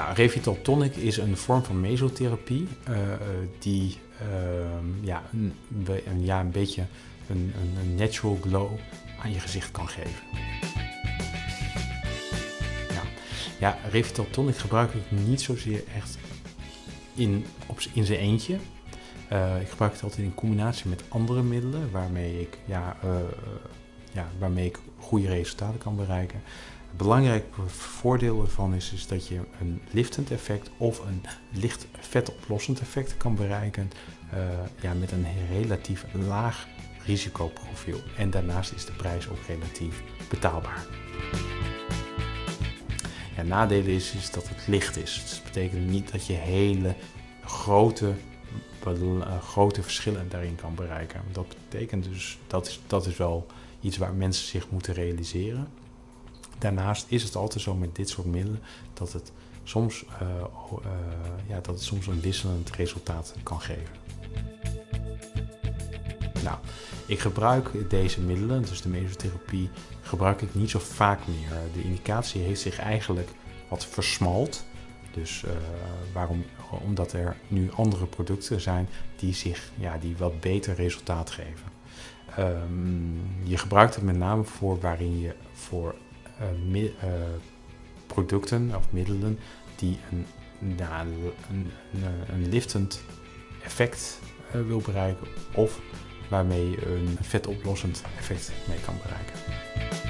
Nou, Revital Tonic is een vorm van mesotherapie uh, die uh, ja, een, een, ja, een beetje een, een, natural glow aan je gezicht kan geven. Ja, ja Revital Tonic gebruik ik niet zozeer echt in, op, in zijn eentje. Uh, ik gebruik het altijd in combinatie met andere middelen waarmee ik, ja, uh, ja, waarmee ik goede resultaten kan bereiken. Het belangrijke voordeel ervan is, is dat je een liftend effect of een licht vetoplossend effect kan bereiken uh, ja, met een relatief laag risicoprofiel. En daarnaast is de prijs ook relatief betaalbaar. Ja, nadeel is, is dat het licht is. Dus dat betekent niet dat je hele grote, uh, grote verschillen daarin kan bereiken. Dat betekent dus, dat is, dat is wel iets waar mensen zich moeten realiseren. Daarnaast is het altijd zo met dit soort middelen dat het soms, uh, uh, ja, dat het soms een wisselend resultaat kan geven. Nou, ik gebruik deze middelen, dus de mesotherapie, gebruik ik niet zo vaak meer. De indicatie heeft zich eigenlijk wat versmalt. Dus uh, waarom? Omdat er nu andere producten zijn die, zich, ja, die wat beter resultaat geven. Um, je gebruikt het met name voor waarin je voor mi, uh, producten of middelen die een, een, een, liftend effect wil bereiken of waarmee een vetoplossend effect mee kan bereiken.